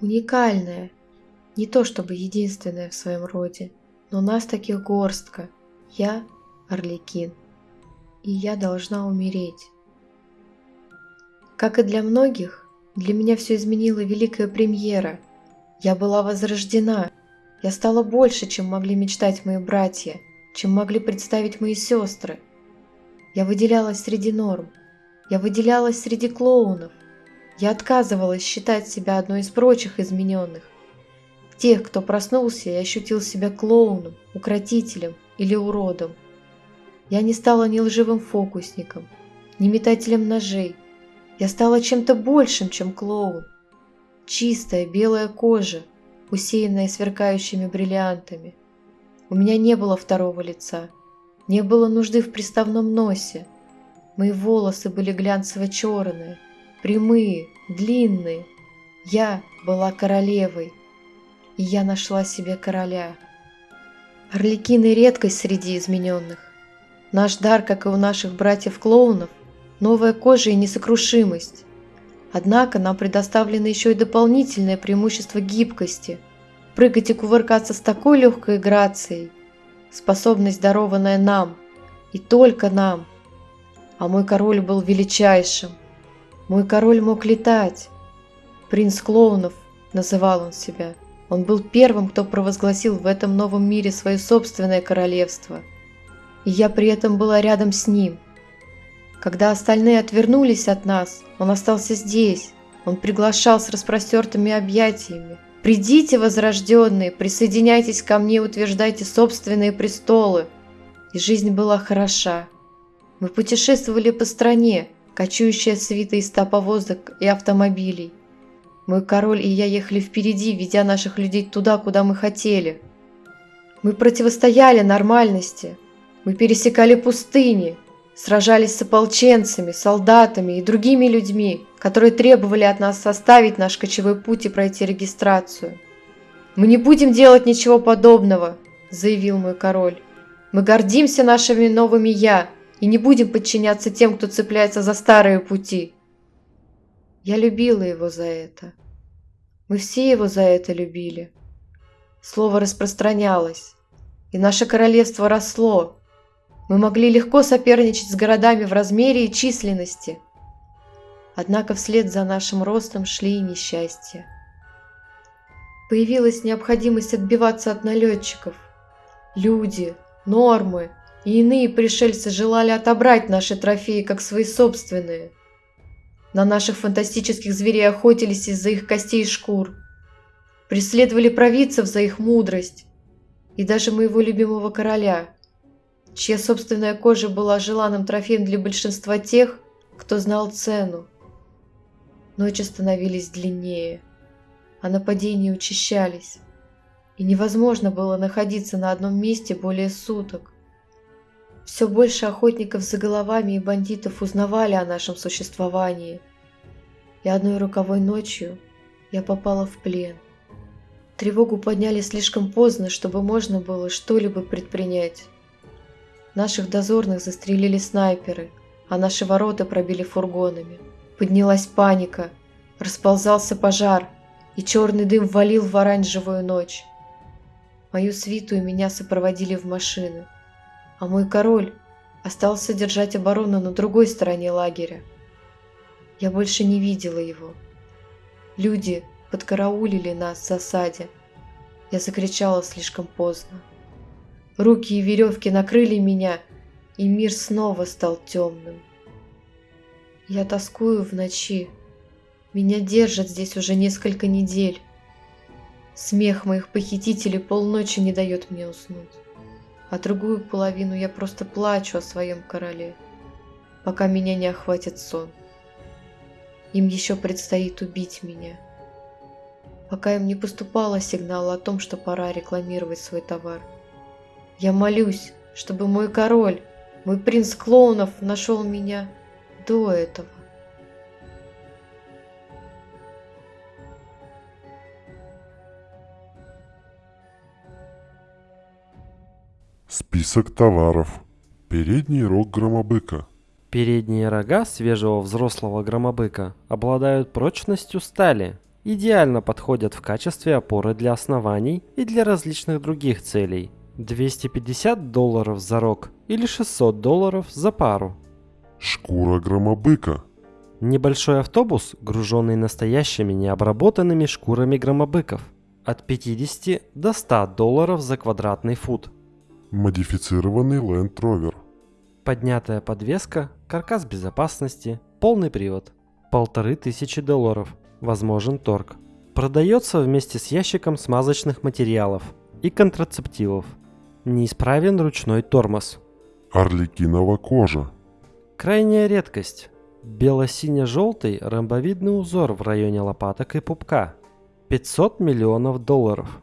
уникальная, не то чтобы единственная в своем роде, но нас таких горстка. Я Орликин, и я должна умереть. Как и для многих, для меня все изменила великая премьера. Я была возрождена. Я стала больше, чем могли мечтать мои братья, чем могли представить мои сестры. Я выделялась среди норм. Я выделялась среди клоунов. Я отказывалась считать себя одной из прочих измененных. Тех, кто проснулся и ощутил себя клоуном, укротителем или уродом. Я не стала ни лживым фокусником, ни метателем ножей. Я стала чем-то большим, чем клоун. Чистая белая кожа, усеянная сверкающими бриллиантами. У меня не было второго лица, не было нужды в приставном носе. Мои волосы были глянцево-черные, прямые, длинные. Я была королевой, и я нашла себе короля. Орликины – редкость среди измененных. Наш дар, как и у наших братьев-клоунов, новая кожа и несокрушимость. Однако нам предоставлено еще и дополнительное преимущество гибкости. Прыгать и кувыркаться с такой легкой грацией. Способность, дарованная нам. И только нам. А мой король был величайшим. Мой король мог летать. Принц клоунов, называл он себя. Он был первым, кто провозгласил в этом новом мире свое собственное королевство. И я при этом была рядом с ним – когда остальные отвернулись от нас, он остался здесь. Он приглашал с распростертыми объятиями. «Придите, возрожденные, присоединяйтесь ко мне, утверждайте собственные престолы». И жизнь была хороша. Мы путешествовали по стране, кочующая свита из повозок и автомобилей. Мой король и я ехали впереди, ведя наших людей туда, куда мы хотели. Мы противостояли нормальности. Мы пересекали пустыни, сражались с ополченцами, солдатами и другими людьми, которые требовали от нас составить наш кочевой путь и пройти регистрацию. «Мы не будем делать ничего подобного», – заявил мой король. «Мы гордимся нашими новыми «я» и не будем подчиняться тем, кто цепляется за старые пути». Я любила его за это. Мы все его за это любили. Слово распространялось, и наше королевство росло, мы могли легко соперничать с городами в размере и численности. Однако вслед за нашим ростом шли и несчастья. Появилась необходимость отбиваться от налетчиков. Люди, нормы и иные пришельцы желали отобрать наши трофеи как свои собственные. На наших фантастических зверей охотились из-за их костей и шкур. Преследовали провидцев за их мудрость. И даже моего любимого короля – чья собственная кожа была желанным трофеем для большинства тех, кто знал цену. Ночи становились длиннее, а нападения учащались, и невозможно было находиться на одном месте более суток. Все больше охотников за головами и бандитов узнавали о нашем существовании, и одной роковой ночью я попала в плен. Тревогу подняли слишком поздно, чтобы можно было что-либо предпринять. Наших дозорных застрелили снайперы, а наши ворота пробили фургонами. Поднялась паника, расползался пожар, и черный дым валил в оранжевую ночь. Мою свиту и меня сопроводили в машины, а мой король остался держать оборону на другой стороне лагеря. Я больше не видела его. Люди подкараулили нас в засаде. Я закричала слишком поздно. Руки и веревки накрыли меня, и мир снова стал темным. Я тоскую в ночи. Меня держат здесь уже несколько недель. Смех моих похитителей полночи не дает мне уснуть. А другую половину я просто плачу о своем короле, пока меня не охватит сон. Им еще предстоит убить меня. Пока им не поступало сигнала о том, что пора рекламировать свой товар – я молюсь, чтобы мой король, мой принц клоунов нашел меня до этого. Список товаров. Передний рог громобыка. Передние рога свежего взрослого громобыка обладают прочностью стали Идеально подходят в качестве опоры для оснований и для различных других целей. 250 долларов за рог или 600 долларов за пару. Шкура громобыка. Небольшой автобус, груженный настоящими необработанными шкурами громобыков. От 50 до 100 долларов за квадратный фут. Модифицированный Land Rover. Поднятая подвеска, каркас безопасности, полный привод. Полторы тысячи долларов. Возможен торг. Продается вместе с ящиком смазочных материалов и контрацептивов. Неисправен ручной тормоз. Орликинова кожа. Крайняя редкость. Бело-сине-желтый ромбовидный узор в районе лопаток и пупка. 500 миллионов долларов.